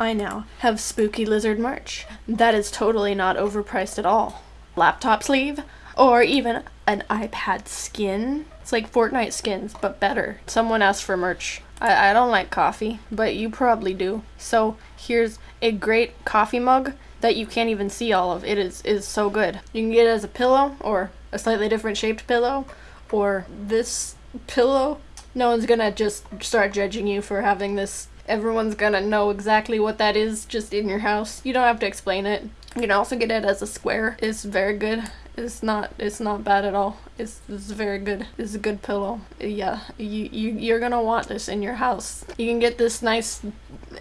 I now have spooky lizard merch that is totally not overpriced at all. Laptop sleeve, or even an iPad skin. It's like Fortnite skins, but better. Someone asked for merch. I, I don't like coffee, but you probably do. So here's a great coffee mug that you can't even see all of. It is is so good. You can get it as a pillow or a slightly different shaped pillow or this pillow. No one's gonna just start judging you for having this. Everyone's gonna know exactly what that is just in your house. You don't have to explain it. You can also get it as a square. It's very good. It's not it's not bad at all. It's, it's very good. It's a good pillow. Yeah, you, you you're gonna want this in your house. You can get this nice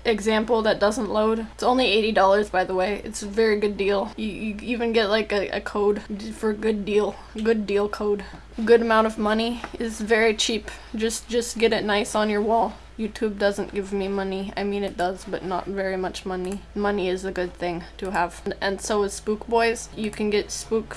example that doesn't load. It's only $80 by the way. It's a very good deal. You, you even get like a, a code for good deal. Good deal code. Good amount of money. is very cheap. Just just get it nice on your wall. YouTube doesn't give me money. I mean it does, but not very much money. Money is a good thing to have. And so is Spook Boys. You can get Spook,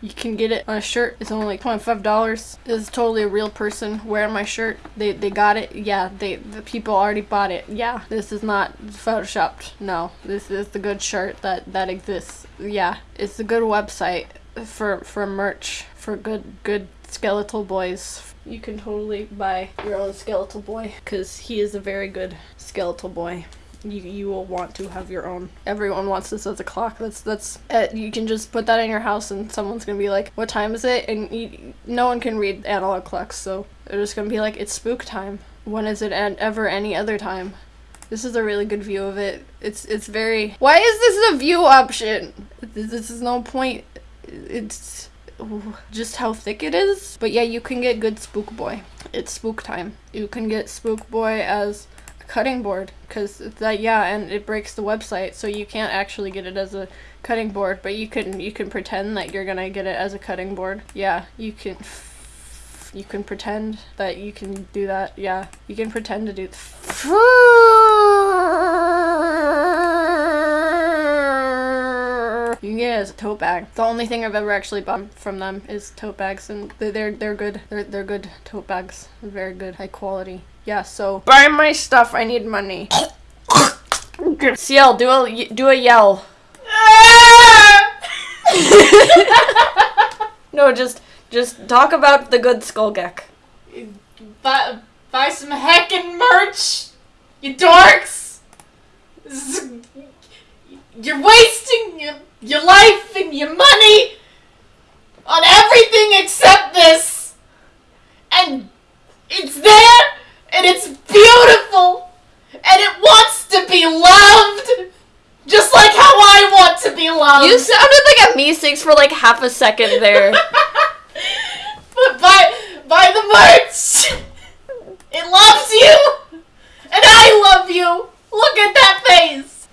you can get it on a shirt. It's only like $25. It's totally a real person wearing my shirt. They, they got it. Yeah, they the people already bought it. Yeah, this is not photoshopped. No, this is the good shirt that, that exists. Yeah, it's a good website for, for merch, for good, good skeletal boys you can totally buy your own skeletal boy because he is a very good skeletal boy you you will want to have your own. Everyone wants this as a clock. That's that's uh, you can just put that in your house and someone's gonna be like, "What time is it?" And you, no one can read analog clocks, so they're just gonna be like, "It's spook time." When is it and ever any other time? This is a really good view of it. It's it's very. Why is this a view option? This, this is no point. It's just how thick it is. But yeah, you can get good Spook Boy. It's spook time. You can get Spook Boy as a cutting board because that yeah, and it breaks the website, so you can't actually get it as a cutting board, but you can you can pretend that you're gonna get it as a cutting board. Yeah, you can. You can pretend that you can do that. Yeah, you can pretend to do. As a tote bag. The only thing I've ever actually bought from them is tote bags, and they're they're good. They're they're good tote bags. Very good, high quality. Yeah. So buy my stuff. I need money. CL, do a do a yell. no, just just talk about the good Skullgek. Buy, buy some heckin' merch, you dorks! You're wasting your your life and your money on everything except this. And it's there and it's beautiful and it wants to be loved. Just like how I want to be loved. You sounded like a me for like half a second there. but buy buy the merch. It loves you. And I love you. Look at that face.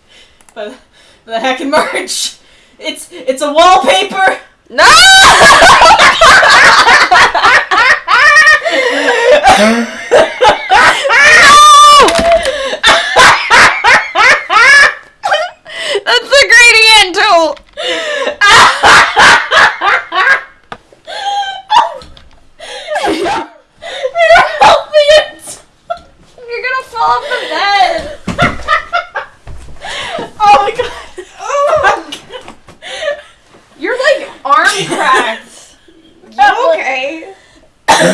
But the heckin' merch. It's it's a wallpaper. No. That's the gradient tool. You're helping it. You're gonna fall off the bed. oh my god. You're like arm cracked. You okay? Call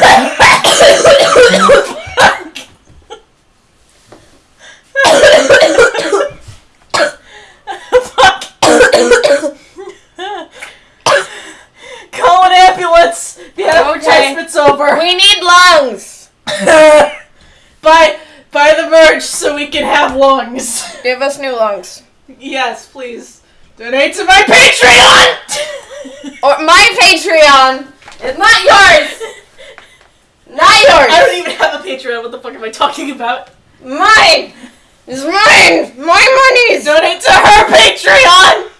an ambulance. The advertisement's over. We need lungs. buy buy the merch so we can have lungs. Give us new lungs. Yes, please. Donate to my Patreon! or my Patreon! It's not yours! Not yours! I don't even have a Patreon. What the fuck am I talking about? Mine! It's mine! My money! Donate to her Patreon!